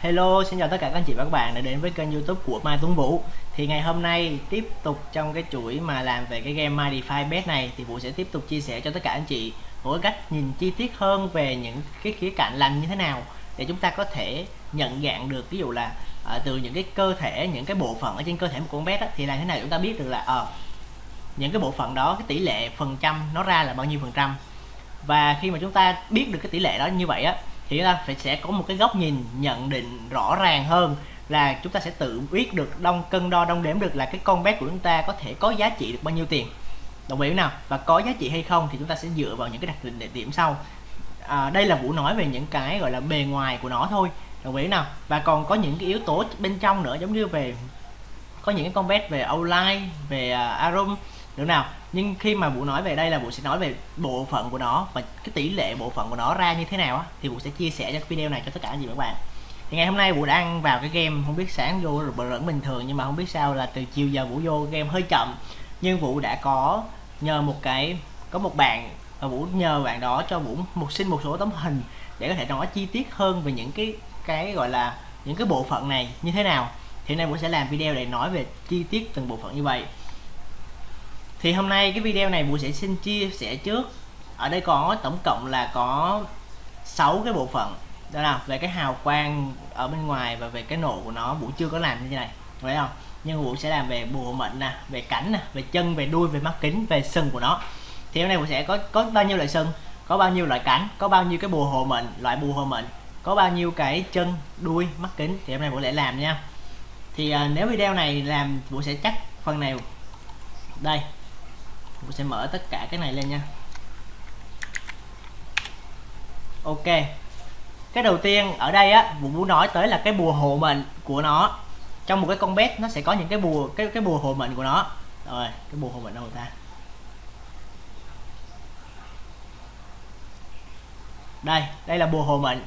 Hello, xin chào tất cả các anh chị và các bạn đã đến với kênh youtube của Mai Tuấn Vũ. Thì ngày hôm nay tiếp tục trong cái chuỗi mà làm về cái game My Defy Bet này Thì Vũ sẽ tiếp tục chia sẻ cho tất cả anh chị một cái cách nhìn chi tiết hơn về những cái khía cạnh làm như thế nào Để chúng ta có thể nhận dạng được ví dụ là à, từ những cái cơ thể, những cái bộ phận ở trên cơ thể một con bet Thì làm thế nào chúng ta biết được là à, những cái bộ phận đó cái tỷ lệ phần trăm nó ra là bao nhiêu phần trăm. Và khi mà chúng ta biết được cái tỷ lệ đó như vậy á thì chúng ta phải sẽ có một cái góc nhìn nhận định rõ ràng hơn là chúng ta sẽ tự biết được đông cân đo đong đếm được là cái con bé của chúng ta có thể có giá trị được bao nhiêu tiền. Đồng ý nào? Và có giá trị hay không thì chúng ta sẽ dựa vào những cái đặc định địa điểm sau. À, đây là vũ nói về những cái gọi là bề ngoài của nó thôi. Đồng ý nào? Và còn có những cái yếu tố bên trong nữa giống như về có những cái con bé về outline về uh, arum được nào? Nhưng khi mà vũ nói về đây là vũ sẽ nói về bộ phận của nó và cái tỷ lệ bộ phận của nó ra như thế nào á, thì vũ sẽ chia sẻ cho video này cho tất cả anh chị các bạn thì ngày hôm nay vũ đang vào cái game, không biết sáng vô rồi vẫn bình thường nhưng mà không biết sao là từ chiều giờ vũ vô game hơi chậm. Nhưng vũ đã có nhờ một cái, có một bạn và vũ nhờ bạn đó cho vũ một, xin một số tấm hình để có thể nói chi tiết hơn về những cái cái gọi là những cái bộ phận này như thế nào. Thì nay vũ sẽ làm video để nói về chi tiết từng bộ phận như vậy thì hôm nay cái video này Vũ sẽ xin chia sẻ trước. Ở đây có tổng cộng là có 6 cái bộ phận. Đó là về cái hào quang ở bên ngoài và về cái nổ của nó. Vũ chưa có làm như thế này phải không? Nhưng Vũ sẽ làm về bùa mệnh nè về cảnh nè về chân về đuôi về mắt kính về sừng của nó. Thì hôm nay Vũ sẽ có có bao nhiêu loại sừng? Có bao nhiêu loại cảnh? Có bao nhiêu cái bùa hộ mệnh loại bùa hộ mệnh? Có bao nhiêu cái chân đuôi mắt kính? Thì hôm nay Vũ sẽ làm nha. Thì à, nếu video này làm Vũ sẽ chắc phần này. Đây mình sẽ mở tất cả cái này lên nha. Ok. Cái đầu tiên ở đây á, Vũ muốn nói tới là cái bùa hộ mệnh của nó. Trong một cái con bet nó sẽ có những cái bùa, cái cái bùa hộ mệnh của nó. Rồi, cái bùa hộ mệnh đâu ta? Đây đây là bùa hộ mệnh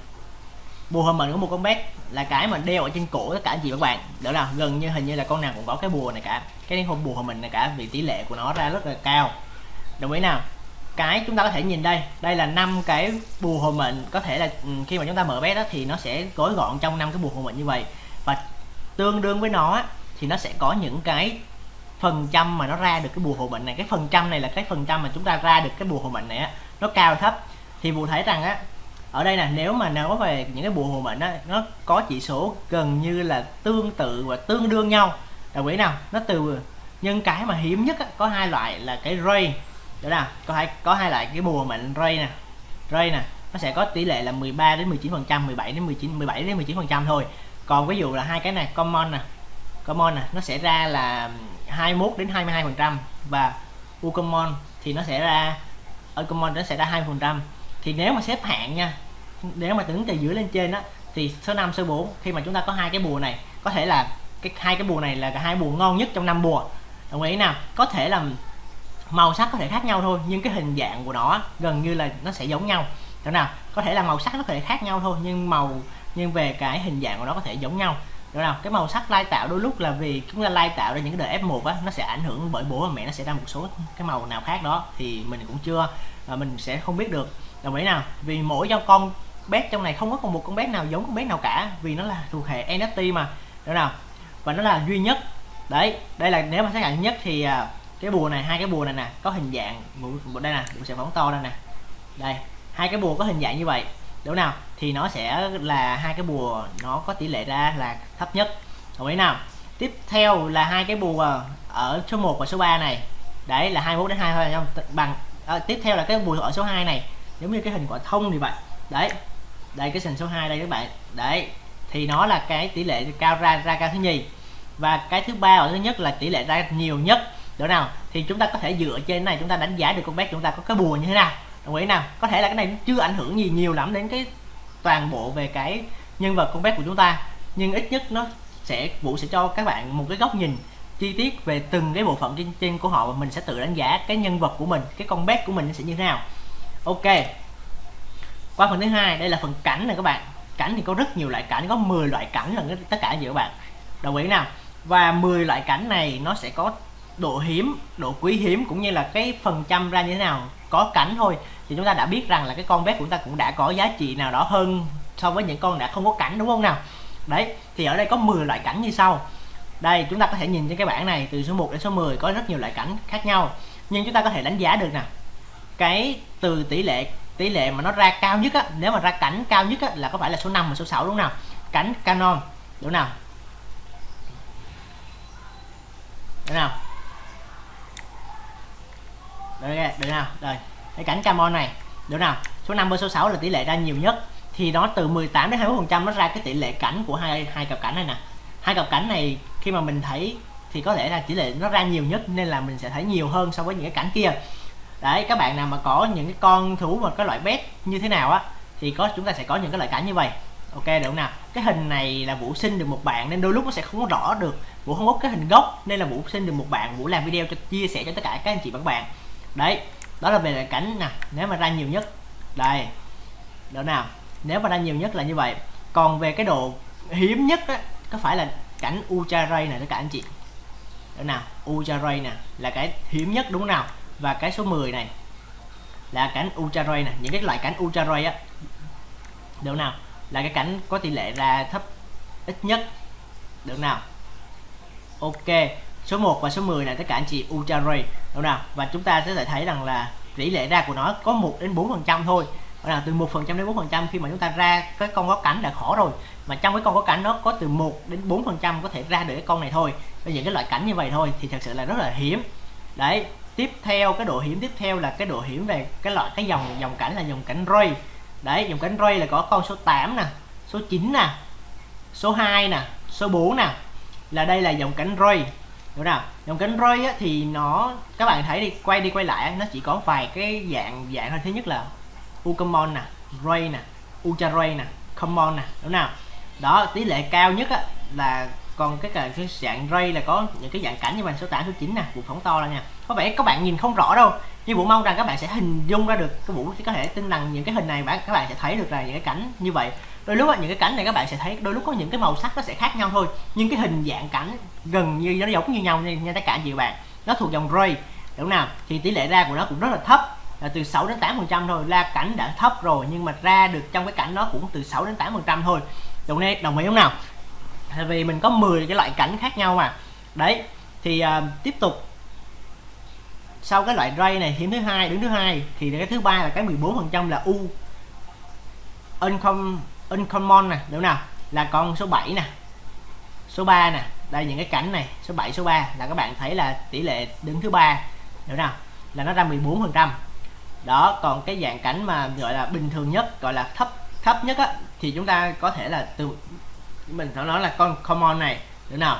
bùa hộ mệnh của một con bé là cái mà đeo ở trên cổ tất cả anh chị các bạn. Đó là gần như hình như là con nào cũng có cái bùa này cả. Cái không bùa của mình này cả, vì tỷ lệ của nó ra rất là cao. Đồng ý nào? Cái chúng ta có thể nhìn đây. Đây là năm cái bùa hộ mệnh có thể là ừ, khi mà chúng ta mở bé đó thì nó sẽ gói gọn trong năm cái bùa hộ mệnh như vậy. Và tương đương với nó thì nó sẽ có những cái phần trăm mà nó ra được cái bùa hộ mệnh này. Cái phần trăm này là cái phần trăm mà chúng ta ra được cái bùa hộ mệnh này á, nó cao thấp. Thì vụ thấy rằng á ở đây nè nếu mà nói về những cái bùa hộ mệnh á nó có chỉ số gần như là tương tự và tương đương nhau. Đồng ý nào? Nó từ nhưng cái mà hiếm nhất á, có hai loại là cái ray. Đó là có hai có hai loại cái bùa mệnh ray nè. Ray nè nó sẽ có tỷ lệ là 13 đến 19 phần trăm 17 đến 19 17 đến 19 phần trăm thôi. Còn ví dụ là hai cái này common nè. Common nè nó sẽ ra là 21 đến 22 phần trăm và u common thì nó sẽ ra ở common nó sẽ ra 2 phần trăm. Thì nếu mà xếp hạng nha nếu mà tính từ dưới lên trên á, thì số 5 số 4 khi mà chúng ta có hai cái bùa này, có thể là cái, hai cái bùa này là hai bùa ngon nhất trong năm bùa. Đồng ý nào? Có thể là màu sắc có thể khác nhau thôi, nhưng cái hình dạng của nó gần như là nó sẽ giống nhau. Chỗ nào? Có thể là màu sắc nó có thể khác nhau thôi, nhưng màu, nhưng về cái hình dạng của nó có thể giống nhau. Chỗ nào? Cái màu sắc lai tạo đôi lúc là vì chúng ta lai tạo ra những cái đời F1 á, nó sẽ ảnh hưởng bởi bố và mẹ nó sẽ ra một số cái màu nào khác đó, thì mình cũng chưa, và mình sẽ không biết được. Đồng ý nào? Vì mỗi cho con bé trong này không có còn một con bé nào giống con bé nào cả vì nó là thuộc hệ NFT mà. Được nào? Và nó là duy nhất. Đấy đây là nếu mà xác nhận nhất thì à, cái bùa này hai cái bùa này nè có hình dạng một đây nè mình sẽ phóng to đây nè. Đây hai cái bùa có hình dạng như vậy. Đúng nào? Thì nó sẽ là hai cái bùa nó có tỷ lệ ra là thấp nhất. Đồng ý nào? Tiếp theo là hai cái bùa ở số 1 và số 3 này. Đấy là 21 đến 22 không? Bằng à, tiếp theo là cái bùa ở số 2 này giống như cái hình quả thông như vậy. Đấy đây cái sình số 2 đây các bạn. Đấy thì nó là cái tỷ lệ cao ra ra cao thứ nhì. Và cái thứ ba và thứ nhất là tỷ lệ ra nhiều nhất. Đó nào? Thì chúng ta có thể dựa trên này chúng ta đánh giá được con bé chúng ta có cái bùa như thế nào. Đồng ý nào? Có thể là cái này chưa ảnh hưởng gì nhiều lắm đến cái toàn bộ về cái nhân vật con bé của chúng ta. Nhưng ít nhất nó sẽ vũ sẽ cho các bạn một cái góc nhìn chi tiết về từng cái bộ phận trên, trên của họ và mình sẽ tự đánh giá cái nhân vật của mình cái con bé của mình sẽ như thế nào. Ok qua phần thứ hai, đây là phần cảnh này các bạn. Cảnh thì có rất nhiều loại cảnh, có 10 loại cảnh là tất cả gì các bạn. Đồng ý nào? Và 10 loại cảnh này nó sẽ có độ hiếm, độ quý hiếm cũng như là cái phần trăm ra như thế nào. Có cảnh thôi, thì chúng ta đã biết rằng là cái con bé của chúng ta cũng đã có giá trị nào đó hơn so với những con đã không có cảnh, đúng không nào? Đấy, thì ở đây có 10 loại cảnh như sau. Đây, chúng ta có thể nhìn trên cái bảng này, từ số 1 đến số 10 có rất nhiều loại cảnh khác nhau. Nhưng chúng ta có thể đánh giá được nè, cái từ tỷ lệ tỷ lệ mà nó ra cao nhất á nếu mà ra cảnh cao nhất á là có phải là số 5 và số 6 đúng nào? Cảnh canon đúng nào? Đúng nào? Được, được nào? Rồi cái cảnh camon này được nào? Số 5 và số 6 là tỷ lệ ra nhiều nhất. Thì nó từ 18 đến 20 phần trăm nó ra cái tỷ lệ cảnh của hai hai cặp cảnh này nè. Hai cặp cảnh này khi mà mình thấy thì có lẽ là tỷ lệ nó ra nhiều nhất nên là mình sẽ thấy nhiều hơn so với những cái cảnh kia đấy, các bạn nào mà có những cái con thú mà có loại bét như thế nào á, thì có, chúng ta sẽ có những cái loại cảnh như vậy. Ok, được không nào? Cái hình này là vũ sinh được một bạn, nên đôi lúc nó sẽ không có rõ được. Vũ không có cái hình gốc, nên là vũ sinh được một bạn. Vũ làm video cho, chia sẻ cho tất cả các anh chị và các bạn đấy, đó là về cảnh nè, nếu mà ra nhiều nhất. Đây đó nào? Nếu mà ra nhiều nhất là như vậy. Còn về cái độ hiếm nhất á, có phải là cảnh ultra ray này tất cả anh chị? Đó nào? Ultra ray nè, là cái hiếm nhất, đúng không nào? Và cái số 10 này là cảnh ultra ray nè. Những cái loại cảnh ultra ray á được nào? Là cái cảnh có tỷ lệ ra thấp ít nhất được nào? Ok, số 1 và số 10 này tất cả anh chị ultra ray được nào? Và chúng ta sẽ thấy rằng là tỷ lệ ra của nó có 1 đến 4 phần trăm thôi. Là từ 1 phần trăm đến 4 phần trăm. Khi mà chúng ta ra cái con có cảnh đã khó rồi. Mà trong cái con có cảnh nó có từ 1 đến 4 phần trăm có thể ra được cái con này thôi. Và những cái loại cảnh như vậy thôi thì thật sự là rất là hiếm. Đấy tiếp theo cái độ hiểm tiếp theo là cái độ hiểm về cái loại cái dòng dòng cảnh là dòng cảnh ray. Đấy dòng cảnh ray là có con số 8 nè số 9 nè số 2 nè số 4 nè. Là đây là dòng cảnh ray. Đúng nào? Dòng cảnh ray á, thì nó các bạn thấy đi quay đi quay lại nó chỉ có vài cái dạng dạng thôi. Thứ nhất là ucomon nè ray nè ultra ray nè common nè. Đúng nào? Đó tỷ lệ cao nhất á, là còn cái cái dạng ray là có những cái dạng cảnh như màn số 8 số 9 nè, vụ phóng to là nha. Có vẻ các bạn nhìn không rõ đâu, nhưng vũ mong rằng các bạn sẽ hình dung ra được cái vũ có thể tin rằng những cái hình này các bạn sẽ thấy được là những cái cảnh như vậy. Đôi lúc những cái cảnh này các bạn sẽ thấy đôi lúc có những cái màu sắc nó sẽ khác nhau thôi, nhưng cái hình dạng cảnh gần như nó giống như nhau nha tất cả anh chị bạn. Nó thuộc dòng ray, đúng nào? Thì tỷ lệ ra của nó cũng rất là thấp, là từ 6 đến 8 phần trăm thôi. Ra cảnh đã thấp rồi, nhưng mà ra được trong cái cảnh nó cũng từ 6 đến 8 phần trăm thôi. Đồng ý đồng ý không nào? Tại vì mình có 10 cái loại cảnh khác nhau mà. Đấy thì uh, tiếp tục. Sau cái loại ray này hiếm thứ hai đứng thứ hai thì cái thứ ba là cái 14 phần trăm là u. Uncom uncommon nè đúng nào? Là con số 7 nè số 3 nè. Đây những cái cảnh này số 7 số 3 là các bạn thấy là tỷ lệ đứng thứ ba đúng nào? Là nó ra 14 phần trăm. Đó còn cái dạng cảnh mà gọi là bình thường nhất gọi là thấp thấp nhất á thì chúng ta có thể là từ mình nó nói là con common này đúng nào?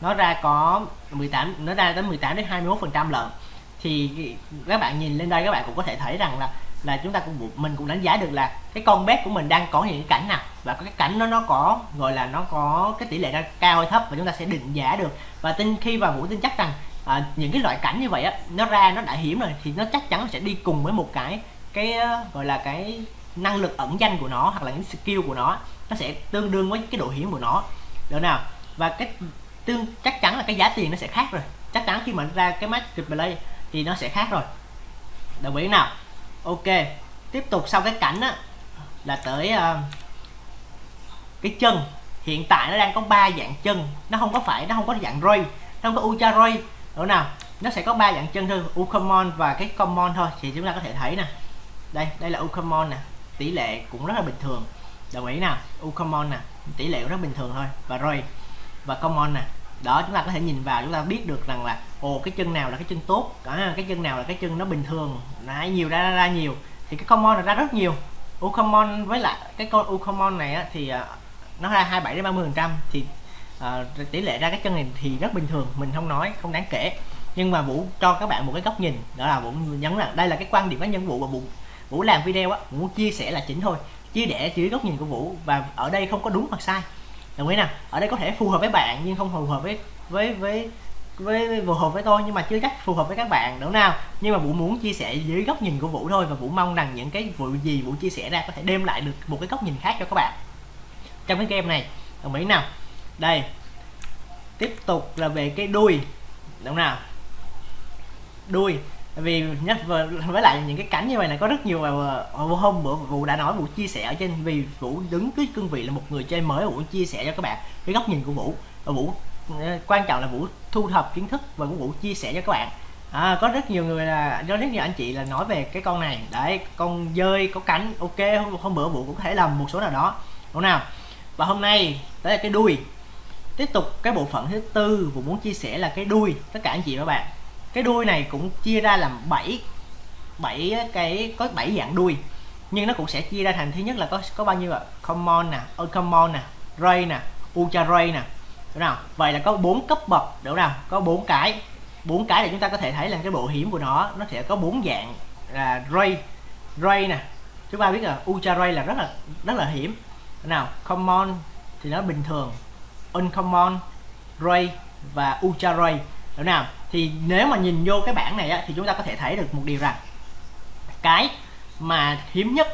Nó ra có 18 nó ra tới 18 đến 21 phần trăm lận thì các bạn nhìn lên đây các bạn cũng có thể thấy rằng là là chúng ta cũng mình cũng đánh giá được là cái con bé của mình đang có những cảnh nào. Và cái cảnh nó nó có gọi là nó có cái tỷ lệ ra cao hay thấp và chúng ta sẽ định giá được. Và tin khi vào vũ tin chắc rằng à, những cái loại cảnh như vậy á nó ra nó đã hiểm rồi thì nó chắc chắn sẽ đi cùng với một cái cái ờ, gọi là cái năng lực ẩn danh của nó hoặc là những skill của nó nó sẽ tương đương với cái độ hiểm của nó. Được nào? Và cái tương chắc chắn là cái giá tiền nó sẽ khác rồi. Chắc chắn khi mà ra cái match replay thì nó sẽ khác rồi. Đồng ý nào? Ok. Tiếp tục sau cái cảnh á là tới uh, cái chân. Hiện tại nó đang có ba dạng chân. Nó không có phải nó không có dạng ray nó không có ultra ray. Được nào? Nó sẽ có ba dạng chân thôi Ucommon và cái common thôi. Thì chúng ta có thể thấy nè. Đây đây là Ucommon nè. Tỷ lệ cũng rất là bình thường đồng ý nào common nè. Tỷ lệ cũng rất bình thường thôi. Và rồi và common nè. Đó chúng ta có thể nhìn vào chúng ta biết được rằng là ồ cái chân nào là cái chân tốt. À, cái chân nào là cái chân nó bình thường ra nhiều ra, ra ra nhiều. Thì cái common là ra rất nhiều. Ucommon với lại cái con Ucommon này á, thì à, nó ra 27 đến 30 phần trăm. Thì uh, tỷ lệ ra cái chân này thì rất bình thường. Mình không nói không đáng kể. Nhưng mà vũ cho các bạn một cái góc nhìn. Đó là vũ nhấn là đây là cái quan điểm cá nhân vũ và vũ vũ làm video á vũ chia sẻ là chính thôi chia sẻ dưới góc nhìn của vũ, và ở đây không có đúng hoặc sai. Đồng ý nào? Ở đây có thể phù hợp với bạn, nhưng không phù hợp với với với với phù hợp với tôi, nhưng mà chưa chắc phù hợp với các bạn, đúng nào? Nhưng mà vũ muốn chia sẻ dưới góc nhìn của vũ thôi, và vũ mong rằng những cái vụ gì vũ chia sẻ ra có thể đem lại được một cái góc nhìn khác cho các bạn. Trong cái game này, đồng ý nào? Đây. Tiếp tục là về cái đuôi, đúng nào? Đuôi vì nhắc với lại những cái cánh như vậy là có rất nhiều mà hôm bữa vũ đã nói vụ chia sẻ ở trên vì vũ đứng cái cương vị là một người chơi mới vũ chia sẻ cho các bạn cái góc nhìn của vũ. Và vũ ờ, quan trọng là vũ thu thập kiến thức và vũ chia sẻ cho các bạn. À, có rất nhiều người là có rất nhiều anh chị là nói về cái con này. Đấy con dơi có cánh ok hôm, hôm bữa vũ cũng có thể làm một số nào đó. Đúng nào? Và hôm nay tới là cái đuôi. Tiếp tục cái bộ phận thứ tư vũ muốn chia sẻ là cái đuôi tất cả anh chị và các bạn cái đuôi này cũng chia ra làm 7 7 cái, có 7 dạng đuôi. Nhưng nó cũng sẽ chia ra thành, thứ nhất là có có bao nhiêu ạ? Common nè ờ, uncommon nè, ray nè, ultra ray nè. Đúng nào vậy là có bốn cấp bậc, đúng nào có bốn cái. Bốn cái để chúng ta có thể thấy là cái bộ hiểm của nó nó sẽ có bốn dạng là ray ray nè. Chúng ta biết là ultra ray là rất là rất là hiểm. Nào common thì nó bình thường. Uncommon, ray và ultra ray đúng nào thì nếu mà nhìn vô cái bảng này á, thì chúng ta có thể thấy được một điều rằng cái mà hiếm nhất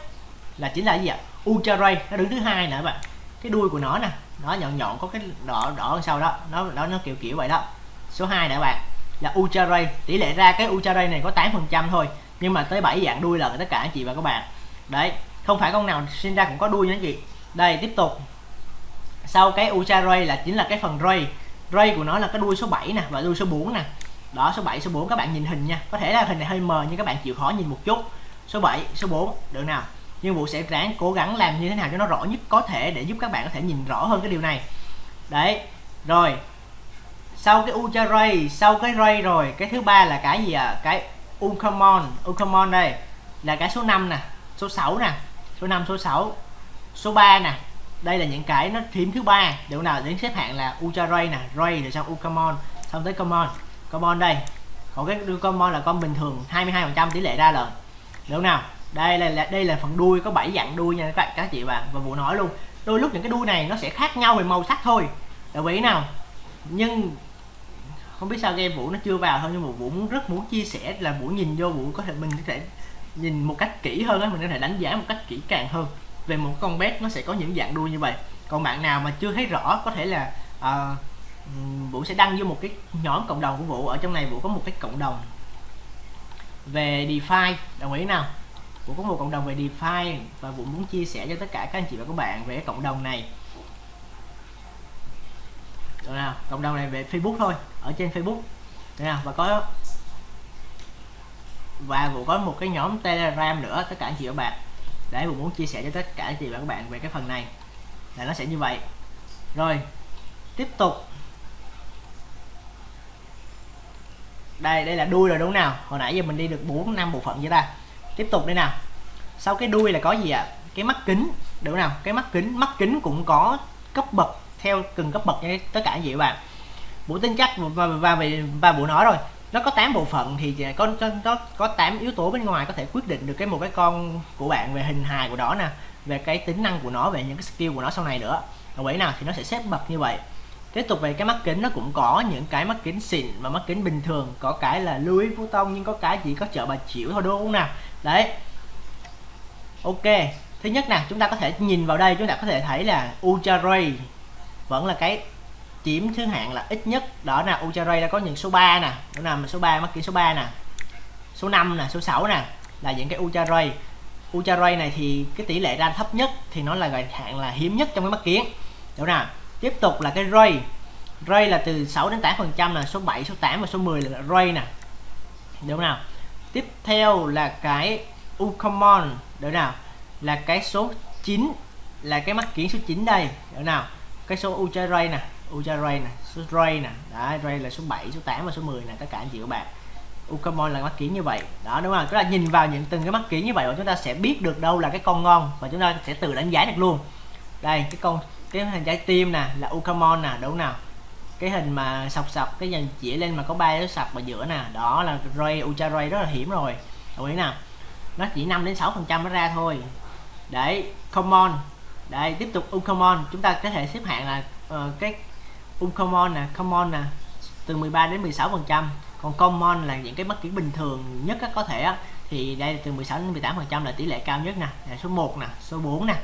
là chính là gì ạ? Ultra ray nó đứng thứ hai nè các bạn. Cái đuôi của nó nè nó nhọn nhọn có cái đỏ đỏ sau đó nó đó nó kiểu kiểu vậy đó. Số 2 nè các bạn là ultra ray. Tỷ lệ ra cái ultra ray này có 8 phần trăm thôi nhưng mà tới 7 dạng đuôi là tất cả anh chị và các bạn. Đấy không phải con nào sinh ra cũng có đuôi nha anh chị. Đây tiếp tục. Sau cái ultra ray là chính là cái phần ray ray của nó là cái đuôi số 7 nè và đuôi số 4 nè. Đó, số 7 số 4 các bạn nhìn hình nha. Có thể là hình này hơi mờ nhưng các bạn chịu khó nhìn một chút. Số 7 số 4 được nào? Nhưng vụ sẽ ráng cố gắng làm như thế nào cho nó rõ nhất có thể để giúp các bạn có thể nhìn rõ hơn cái điều này. Đấy, rồi. Sau cái ultra ray, sau cái ray rồi, cái thứ ba là cái gì ạ? À cái uncommon uncommon đây, là cái số 5 nè, số 6 nè, số 5 số 6 số 3 nè đây là những cái nó phím thứ ba. Điều nào đến xếp hạng là ultra ray nè, ray rồi xong ucamon. Xong tới common. Common đây. Còn cái common là con bình thường 22 phần trăm tỷ lệ ra lần được nào, đây là đây là phần đuôi, có 7 dạng đuôi nha các bạn, các chị và và vụ nói luôn. Đôi lúc những cái đuôi này nó sẽ khác nhau về màu sắc thôi. Đồng ý nào? Nhưng không biết sao game vũ nó chưa vào thôi, nhưng mà vũ muốn rất muốn chia sẻ là vũ nhìn vô vũ có thể mình có thể nhìn một cách kỹ hơn á, mình có thể đánh giá một cách kỹ càng hơn về một con bét nó sẽ có những dạng đuôi như vậy. Còn bạn nào mà chưa thấy rõ có thể là uh, vũ sẽ đăng vô một cái nhóm cộng đồng của vũ. Ở trong này vũ có một cái cộng đồng về DeFi. Đồng ý nào? Vũ có một cộng đồng về DeFi và vũ muốn chia sẻ cho tất cả các anh chị và các bạn về cái cộng đồng này. Được nào? Cộng đồng này về Facebook thôi ở trên Facebook. Được nào? Và có và vũ có một cái nhóm Telegram nữa tất cả anh chị và các bạn để mình muốn chia sẻ cho tất cả chị và các bạn về cái phần này. Là nó sẽ như vậy. Rồi tiếp tục. Đây đây là đuôi rồi đúng không nào? Hồi nãy giờ mình đi được 4 năm bộ phận vậy ta. Tiếp tục đây nào. Sau cái đuôi là có gì ạ? Cái mắt kính đúng nào? Cái mắt kính mắt kính cũng có cấp bậc theo từng cấp bậc như tất cả gì các bạn. Bộ tính chắc và và và, và bộ nói rồi nó có 8 bộ phận thì có có có 8 yếu tố bên ngoài có thể quyết định được cái một cái con của bạn về hình hài của nó nè, về cái tính năng của nó, về những cái skill của nó sau này nữa. Ở ý nào thì nó sẽ xếp bậc như vậy. Tiếp tục về cái mắt kính, nó cũng có những cái mắt kính xịn và mắt kính bình thường. Có cái là Louis Vuitton, nhưng có cái chỉ có chợ bà chịu thôi, đúng không nào đấy. Ok, thứ nhất nè, chúng ta có thể nhìn vào đây, chúng ta có thể thấy là Ultra Ray vẫn là cái chiếm thứ hạng là ít nhất. Đó là Ultra đã có những số 3 nè. Đó là số 3 mắc kính số 3 nè. Số 5 nè, số 6 nè là những cái Ultra Ray này thì cái tỷ lệ ra thấp nhất thì nó là gọi hạng là hiếm nhất trong cái mắc kiến đúng nào tiếp tục là cái ray. Ray là từ 6 đến 8 phần trăm là số 7 số 8 và số 10 là ray nè. Đúng nào? Tiếp theo là cái Ucommon đúng nào là cái số 9 là cái mắc kiến số 9 đây. Đúng nào, cái số Ultra nè. Ultra Ray nè số Ray nè đấy Ray là số 7 số 8 và số 10 nè tất cả anh chị các bạn. Ucamon là mắt kiến như vậy. Đó đúng không? Tức là nhìn vào những từng cái mắt kiến như vậy và chúng ta sẽ biết được đâu là cái con ngon và chúng ta sẽ tự đánh giá được luôn. Đây cái con cái hình trái tim nè là Ucamon nè đúng nào? Cái hình mà sọc sọc cái dàn chỉ lên mà có ba cái sọc ở giữa nè đó là Ray Ultra Ray rất là hiểm rồi. Đồng ý nào? Nó chỉ 5 đến 6 phần trăm nó ra thôi. Đấy common đây tiếp tục Ucamon chúng ta có thể xếp hạng là uh, cái Uncommon nè common nè từ 13 đến 16 phần trăm. Còn common là những cái bất kỳ bình thường nhất có thể á, thì đây là từ 16 đến 18 phần trăm là tỷ lệ cao nhất nè. Số 1 nè số 4 nè.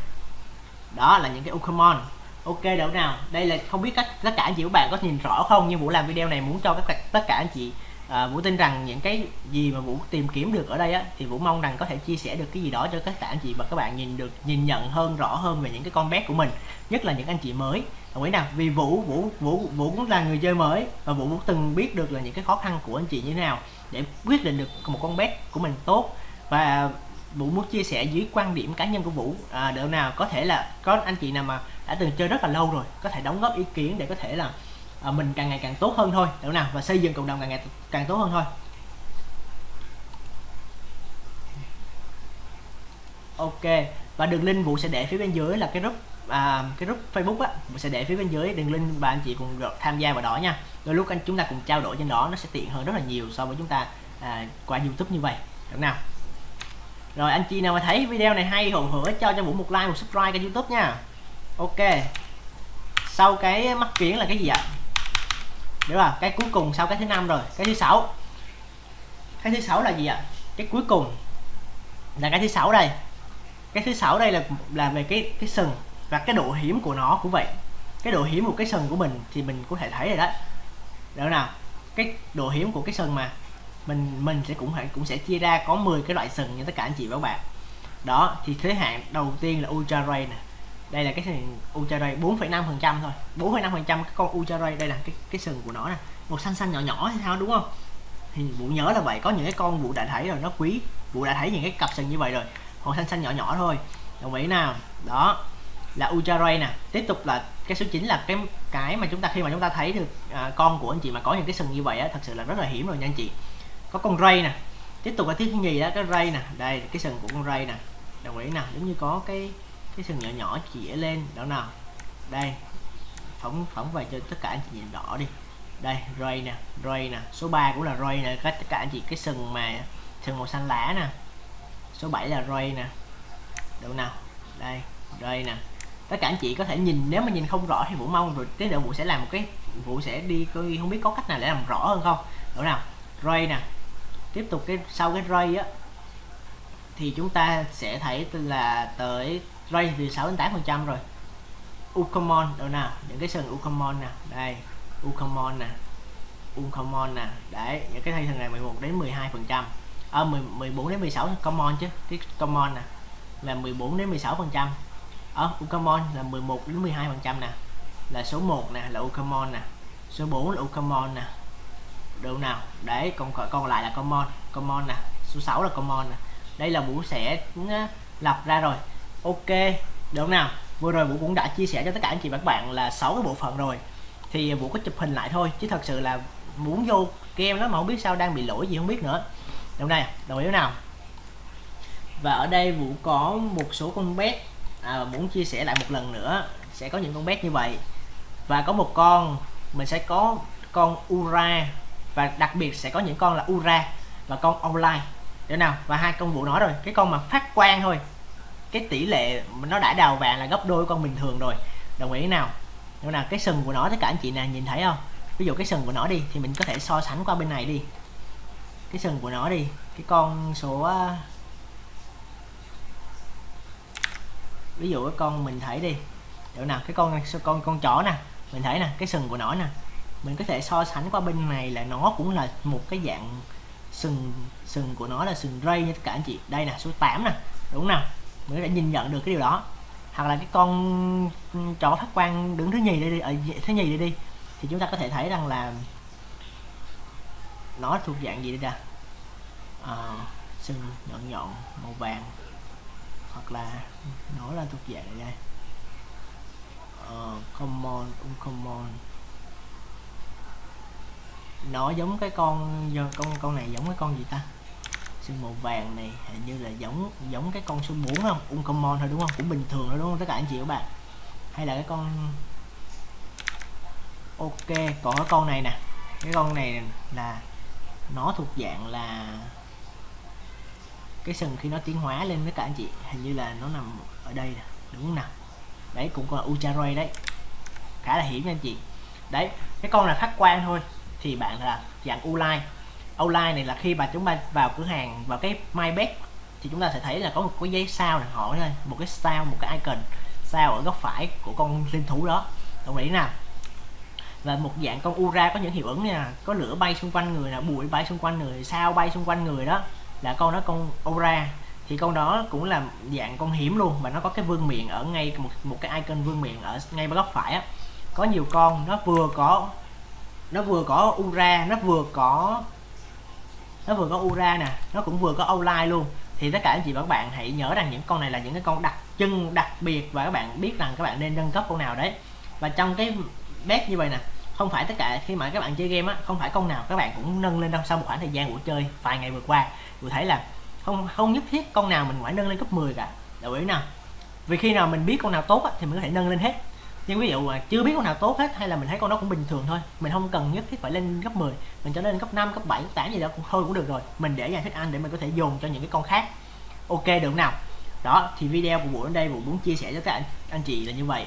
Đó là những cái uncommon. ok đâu nào? Đây là không biết các tất cả anh chị của bạn có nhìn rõ không? Nhưng vũ làm video này muốn cho các tất cả anh chị à, Vũ tin rằng những cái gì mà Vũ tìm kiếm được ở đây á thì Vũ mong rằng có thể chia sẻ được cái gì đó cho các anh chị và các bạn nhìn được nhìn nhận hơn rõ hơn về những cái con bé của mình nhất là những anh chị mới. Đồng ý nào? Vì Vũ Vũ Vũ Vũ cũng là người chơi mới và Vũ cũng từng biết được là những cái khó khăn của anh chị như thế nào để quyết định được một con bé của mình tốt. Và Vũ muốn chia sẻ dưới quan điểm cá nhân của Vũ à, được nào có thể là có anh chị nào mà đã từng chơi rất là lâu rồi có thể đóng góp ý kiến để có thể là à, mình càng ngày càng tốt hơn thôi. Được nào? Và xây dựng cộng đồng càng ngày càng tốt hơn thôi. Ok. Và đường link Vũ sẽ để phía bên dưới là cái group à, cái group Facebook á. Vũ sẽ để phía bên dưới. Đường link và anh chị cùng tham gia vào đó nha. Đôi lúc anh chúng ta cùng trao đổi trên đó nó sẽ tiện hơn rất là nhiều so với chúng ta à, qua YouTube như vậy. Được nào? Rồi anh chị nào mà thấy video này hay hồn hửa cho cho Vũ một like một subscribe kênh YouTube nha. Ok. Sau cái mắc kiến là cái gì ạ? Đúng là cái cuối cùng sau cái thứ năm rồi. Cái thứ sáu. Cái thứ sáu là gì ạ? Cái cuối cùng là cái thứ sáu đây. Cái thứ sáu đây là là về cái cái sừng và cái độ hiểm của nó cũng vậy. Cái độ hiểm của cái sừng của mình thì mình có thể thấy rồi đó. Được nào? Cái độ hiểm của cái sừng mà mình mình sẽ cũng phải, cũng sẽ chia ra có 10 cái loại sừng như tất cả anh chị và các bạn. Đó, thì thế hạn đầu tiên là ultra ray nè đây là cái sừng ultra ray 4,5 phần trăm thôi. 4,5 phần trăm cái con ultra ray đây là cái cái sừng của nó nè. Một xanh xanh nhỏ nhỏ hay sao đúng không? Thì vụ nhớ là vậy có những cái con vụ đã thấy rồi nó quý. Vụ đã thấy những cái cặp sừng như vậy rồi còn xanh xanh nhỏ nhỏ thôi. Đồng ý nào? Đó là ultra ray nè. Tiếp tục là cái số 9 là cái cái mà chúng ta khi mà chúng ta thấy được à, con của anh chị mà có những cái sừng như vậy á thật sự là rất là hiểm rồi nha anh chị. Có con ray nè. Tiếp tục là thứ nhì đó cái ray nè. Đây cái sừng của con ray nè. Đồng ý nè giống như có cái cái sừng nhỏ nhỏ chĩa lên đó nào? Đây, phóng phóng về cho tất cả anh chị nhìn rõ đi. Đây ray nè ray nè. Số 3 cũng là ray nè, các tất cả anh chị, cái sừng mà, sừng màu xanh lá nè. Số 7 là ray nè. Đâu nào? Đây ray nè. Tất cả anh chị có thể nhìn, nếu mà nhìn không rõ thì vũ mong rồi tới nữa vũ sẽ làm một cái, vũ sẽ đi coi, không biết có cách nào để làm rõ hơn không? Đâu nào? Ray nè. Tiếp tục cái, sau cái ray á, thì chúng ta sẽ thấy là tới ray từ 6 đến 8 phần trăm rồi. Ucomon đâu nào? Những cái sừng Ucomon nè. Đây Ucomon nè. Ucomon nè. Đấy những cái thay sừng này 11 đến 12 phần trăm. À, 10, 14 đến 16 common chứ. Cái common nè là 14 đến 16 phần trăm. À, Ở Ucomon là 11 đến 12 phần trăm nè. Là số 1 nè là Ucomon nè. Số 4 là Ucomon nè. Đâu nào? Đấy còn còn lại là common. Common nè. Số 6 là common nè. Đây là vũ sẽ ừ, lập ra rồi ok được không nào? Vừa rồi vũ cũng đã chia sẻ cho tất cả anh chị và các bạn là sáu cái bộ phận rồi. Thì vũ có chụp hình lại thôi chứ thật sự là muốn vô game đó mà không biết sao đang bị lỗi gì không biết nữa. Đồng này đồng ý nào? Và ở đây vũ có một số con bé à, muốn chia sẻ lại một lần nữa sẽ có những con bé như vậy. Và có một con mình sẽ có con ura. Và đặc biệt sẽ có những con là ura và con online. Được nào? Và hai con vũ nói rồi cái con mà phát quang thôi cái tỷ lệ nó đã đào vàng là gấp đôi con bình thường rồi. Đồng ý nào? Nhưng là cái sừng của nó, tất cả anh chị nào nhìn thấy không? Ví dụ cái sừng của nó đi, thì mình có thể so sánh qua bên này đi. Cái sừng của nó đi, cái con số à, ví dụ cái con mình thấy đi. Được nào, cái con con con chó nè, mình thấy nè, cái sừng của nó nè. Mình có thể so sánh qua bên này là nó cũng là một cái dạng sừng sừng của nó là sừng ray như tất cả anh chị. Đây nè, số 8 nè, đúng nào? Mình có thể nhìn nhận được cái điều đó. Hoặc là cái con ừ, chó phát quang đứng thứ nhì đây đi ờ, ở thứ nhì đây đi thì chúng ta có thể thấy rằng là nó thuộc dạng gì đây nè à, sừng nhọn nhọn màu vàng. Hoặc là nó là thuộc dạng này uh, ờ, common uncommon. Nó giống cái con con con này giống cái con gì ta? Sừng màu vàng này, hình như là giống giống cái con số 4 không? Uncommon thôi đúng không? Cũng bình thường thôi đúng không? Tất cả anh chị các bạn. Hay là cái con ok còn cái con này nè. Cái con này là nó thuộc dạng là cái sừng khi nó tiến hóa lên với cả anh chị. Hình như là nó nằm ở đây nè, đúng không nào? Đấy, cũng còn là ultra đấy. Khá là hiểm nha anh chị. Đấy, cái con là phát quan thôi, thì bạn là dạng u line online này là khi mà chúng ta vào cửa hàng, vào cái MyBet, thì chúng ta sẽ thấy là có một cái giấy sao này hỏi thôi, một cái sao, một cái icon, sao ở góc phải của con linh thú đó. Đồng ý nào? Và một dạng con ura có những hiệu ứng nha, có lửa bay xung quanh người là bụi bay xung quanh người, sao bay xung quanh người đó, là con đó con ura. Thì con đó cũng là dạng con hiểm luôn và nó có cái vương miệng ở ngay một một cái icon vương miệng ở ngay góc phải á. Có nhiều con, nó vừa có, nó vừa có ura, nó vừa có nó vừa có ura nè nó cũng vừa có outline luôn. Thì tất cả anh chị và các bạn hãy nhớ rằng những con này là những cái con đặc trưng đặc biệt và các bạn biết rằng các bạn nên nâng cấp con nào đấy. Và trong cái bet như vậy nè không phải tất cả khi mà các bạn chơi game á không phải con nào các bạn cũng nâng lên đâu sau một khoảng thời gian của chơi vài ngày vừa qua. Tôi thấy là không không nhất thiết con nào mình phải nâng lên cấp 10 cả. Đồng ý nào vì khi nào mình biết con nào tốt á, thì mình có thể nâng lên hết nhưng ví dụ mà chưa biết con nào tốt hết hay là mình thấy con đó cũng bình thường thôi mình không cần nhất thiết phải lên cấp 10 mình cho lên cấp 5 cấp 7 cấp 8 gì đó cũng thôi cũng được rồi. Mình để dành thích ăn để mình có thể dùng cho những cái con khác. Ok được nào? Đó thì video của Vũ đến đây Vũ muốn chia sẻ cho các anh, anh chị là như vậy.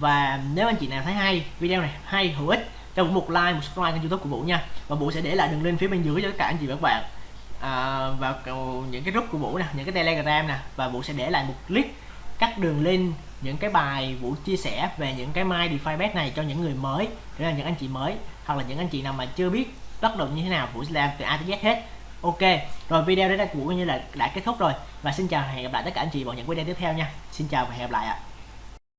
Và nếu anh chị nào thấy hay video này hay hữu ích cho Vũ một like một subscribe kênh youtube của Vũ nha. Và Vũ sẽ để lại đường link phía bên dưới cho tất cả anh chị và các bạn. À, và những cái group của Vũ nè những cái telegram nè và Vũ sẽ để lại một clip các đường link, những cái bài Vũ chia sẻ về những cái My DeFi bet này cho những người mới, để là những anh chị mới, hoặc là những anh chị nào mà chưa biết bắt đầu như thế nào, Vũ sẽ làm từ A tới Z hết. Ok, rồi video đến đây của Vũ như là đã kết thúc rồi, và xin chào và hẹn gặp lại tất cả anh chị vào những video tiếp theo nha. Xin chào và hẹn gặp lại ạ.